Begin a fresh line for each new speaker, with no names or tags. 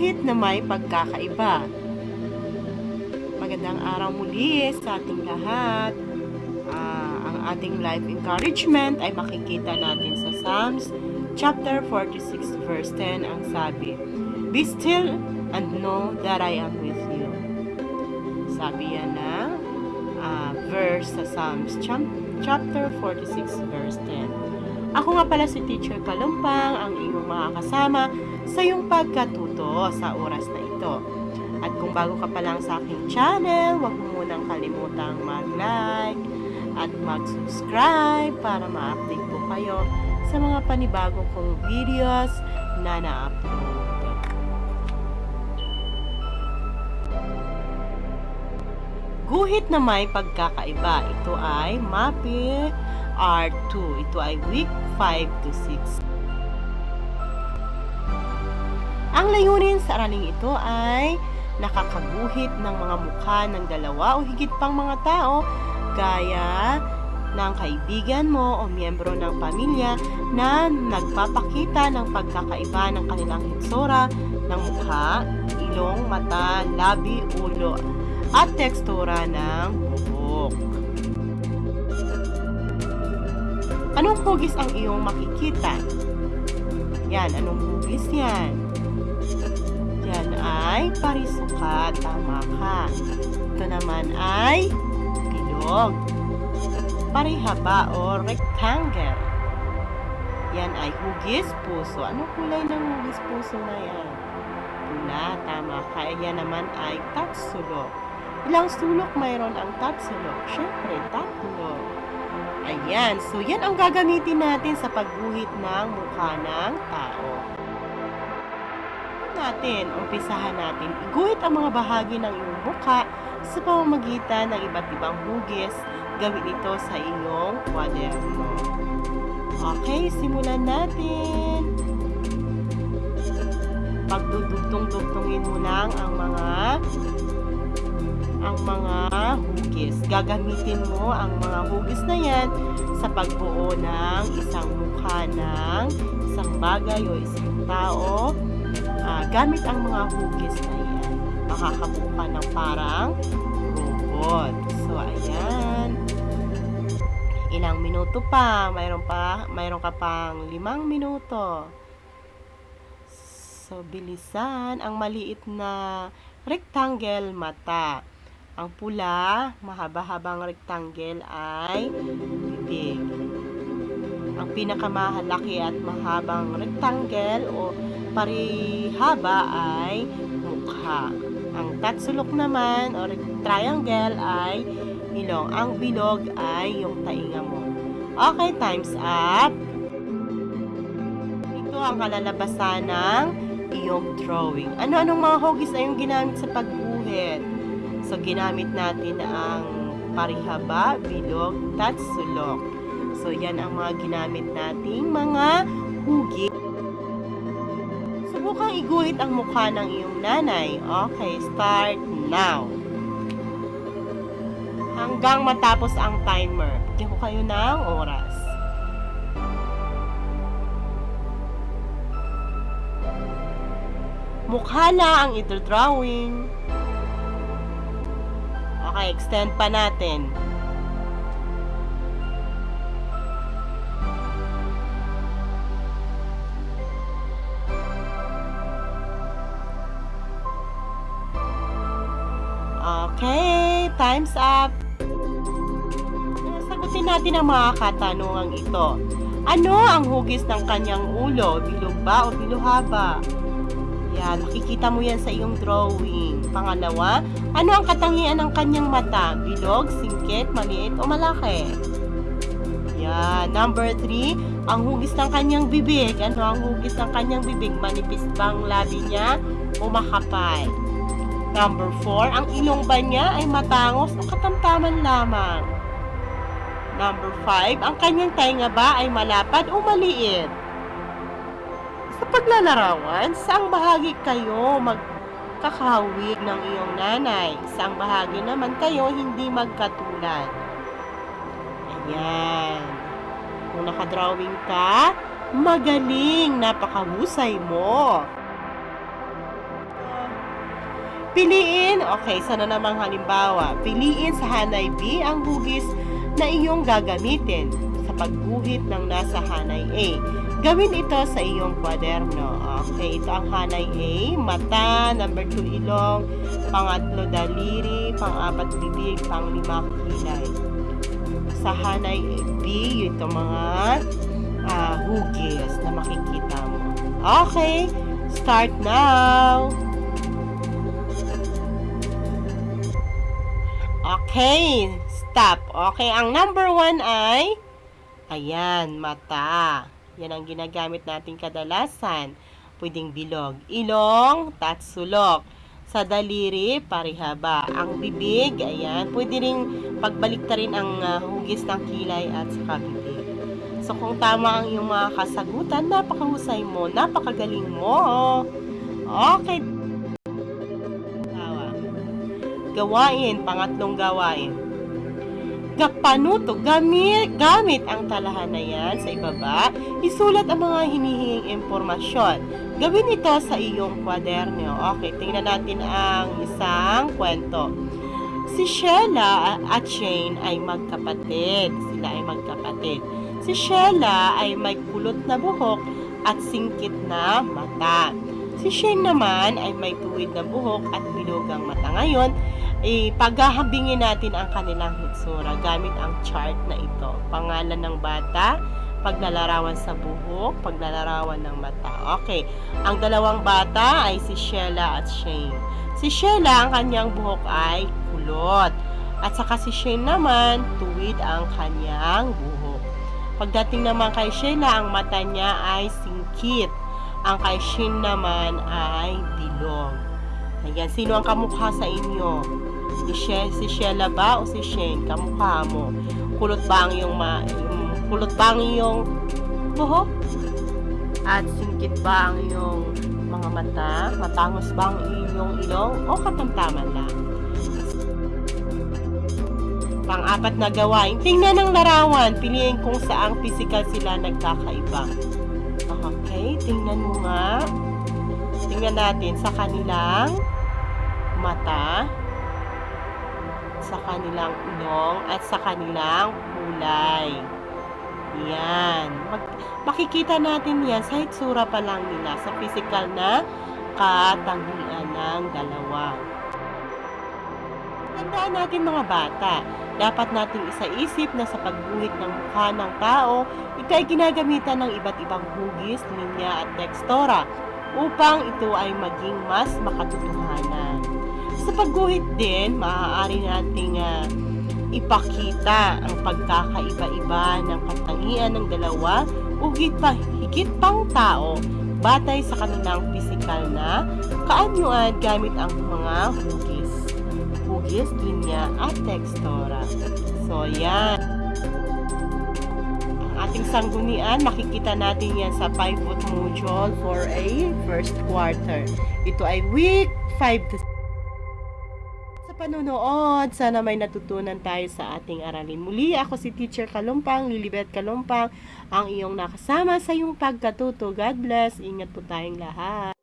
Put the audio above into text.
Guhit na may pagkakaiba. Magandang araw muli sa ating lahat. Ah, ang ating life encouragement ay makikita natin sa Psalms chapter 46 verse 10 ang sabi, Be still and know that I am with you. Sabi yan na ah, verse sa Psalms chap- chapter 46 verse 10. Ako nga pala si Teacher Kalumpang, ang iyong makakasama sa iyong pagkatuto sa oras na ito. At kung bago ka pa lang sa aking channel, huwag mo munang kalimutang mag-like at mag-subscribe para ma-update po kayo sa mga panibagong kong videos na na-upload. Guhit na may pagkakaiba. Ito ay MAPE R2. Ito ay week 5 to 6. Ang layunin sa araling ito ay nakakaguhit ng mga mukha ng dalawa o higit pang mga tao gaya ng kaibigan mo o miyembro ng pamilya na nagpapakita ng pagkakaiba ng kanilang hitsura ng mukha, ilong, mata, labi, ulo, at tekstura ng buhok. Anong hugis ang iyong makikita? Yan, anong hugis yan? Yan ay parisukat. Tama ka. Ito naman ay bilog. Parihaba o rectangle. Yan ay hugis puso. Anong kulay ng hugis puso na yan? Pula. Tama ka. Yan naman ay tatsulok. Ilang sulok mayroon ang tatsulok? Siyempre, tatlo. Ayan. So, yan ang gagamitin natin sa pagguhit ng mukha ng tao natin, umpisahan natin, iguhit ang mga bahagi ng iyong mukha sa pamamagitan ng iba't ibang hugis. Gawin ito sa iyong kwaderno. Okay, simulan natin. Pagdudugtong-dugtongin mo lang ang mga ang mga hugis. Gagamitin mo ang mga hugis na yan sa pagbuo ng isang mukha ng isang bagay o isang tao uh, gamit ang mga hugis na yan, makakabuo ka ng parang robot. So, ayan. Ilang minuto pa? Mayroon pa? Mayroon ka pang limang minuto. So, bilisan. Ang maliit na rectangle mata. Ang pula, mahaba-habang rectangle ay bibig. Ang pinakamahalaki at mahabang rectangle o parihaba ay mukha. Ang tatsulok naman o triangle ay ilong. Ang bilog ay yung tainga mo. Okay, time's up. Ito ang kalalabasan ng iyong drawing. Ano-anong mga hugis ay yung ginamit sa pagguhit? So, ginamit natin ang parihaba, bilog, tatsulok. So, yan ang mga ginamit nating mga hugis. Subukang iguhit ang mukha ng iyong nanay. Okay, start now. Hanggang matapos ang timer. Bigyan ko kayo ng oras. Mukha na ang ito drawing. Okay, extend pa natin. Okay, time's up. Sagutin natin ang mga katanungang ito. Ano ang hugis ng kanyang ulo? Bilog ba o biluhaba? Yan, makikita mo yan sa iyong drawing. Pangalawa, ano ang katangian ng kanyang mata? Bilog, singkit, maliit o malaki? Yan. Number three, ang hugis ng kanyang bibig. Ano ang hugis ng kanyang bibig? Manipis bang labi niya o makapal? Number 4, ang ilong ba niya ay matangos o katamtaman lamang? Number 5, ang kanyang tainga ba ay malapad o maliit? Paglalarawan, saang bahagi kayo magkakahawig ng iyong nanay? Saang bahagi naman kayo hindi magkatulad? Ayan. Kung nakadrawing ka, magaling, napakahusay mo. Piliin, okay, sana namang halimbawa, piliin sa hanay B ang hugis na iyong gagamitin pagguhit ng nasa hanay A. Gawin ito sa iyong kwaderno. Okay, ito ang hanay A, mata, number 2 ilong, pangatlo daliri, pang-apat bibig, pang-lima kilay. Sa hanay B, ito mga ah, hugis na makikita mo. Okay, start now! Okay, stop. Okay, ang number one ay, ayan, mata. Yan ang ginagamit natin kadalasan. Pwedeng bilog. Ilong, tatsulok. Sa daliri, parihaba. Ang bibig, ayan, pwede rin pagbalik rin ang ah, hugis ng kilay at saka bibig. So, kung tama ang iyong mga kasagutan, napakahusay mo, napakagaling mo. Okay. Gawain, pangatlong gawain. Gapanuto, gamit, gamit ang talahan na yan sa ibaba, isulat ang mga hinihinging impormasyon. Gawin ito sa iyong kwaderno. Okay, tingnan natin ang isang kwento. Si Sheila at Shane ay magkapatid. Sila ay magkapatid. Si Sheila ay may kulot na buhok at singkit na mata. Si Shane naman ay may tuwid na buhok at bilugang mata. Ngayon, eh, paghahambingin natin ang kanilang hitsura gamit ang chart na ito. Pangalan ng bata, paglalarawan sa buhok, paglalarawan ng mata. Okay, ang dalawang bata ay si Sheila at Shane. Si Sheila, ang kanyang buhok ay kulot. At saka si Shane naman, tuwid ang kanyang buhok. Pagdating naman kay Sheila, ang mata niya ay singkit. Ang kay Shane naman ay bilog. Ayan, sino ang kamukha sa inyo? Si, She si Sheila ba o si Shane? Kamukha mo. Kulot ba ang iyong, ma yung, kulot ba ang iyong buhok? At singkit ba ang iyong mga mata? Matangos ba ang iyong ilong? O katamtaman lang? Pang-apat na gawain, tingnan ang larawan. Piliin kung saang physical sila nagkakaiba. Okay, tingnan mo nga. Tingnan natin sa kanilang mata, sa kanilang ilong, at sa kanilang kulay. Yan. Mag, makikita natin yan sa hitsura pa lang nila, sa physical na katangian ng dalawa. Tandaan natin mga bata, dapat nating isaisip na sa pagguhit ng mukha ng tao, ito ay ginagamitan ng iba't ibang hugis, linya at tekstura upang ito ay maging mas makatotohanan. Sa pagguhit din, maaari nating ah, ipakita ang pagkakaiba-iba ng katangian ng dalawa o pa higit pang tao batay sa kanilang pisikal na kaanyuan gamit ang mga hugis. Hugis, linya at tekstura. So, yan. Ang ating sanggunian, makikita natin yan sa pivot module for a first quarter. Ito ay week 5 to panonood, sana may natutunan tayo sa ating aralin. Muli, ako si Teacher Kalumpang, Lilibet Kalumpang, ang iyong nakasama sa iyong pagkatuto. God bless. Ingat po tayong lahat.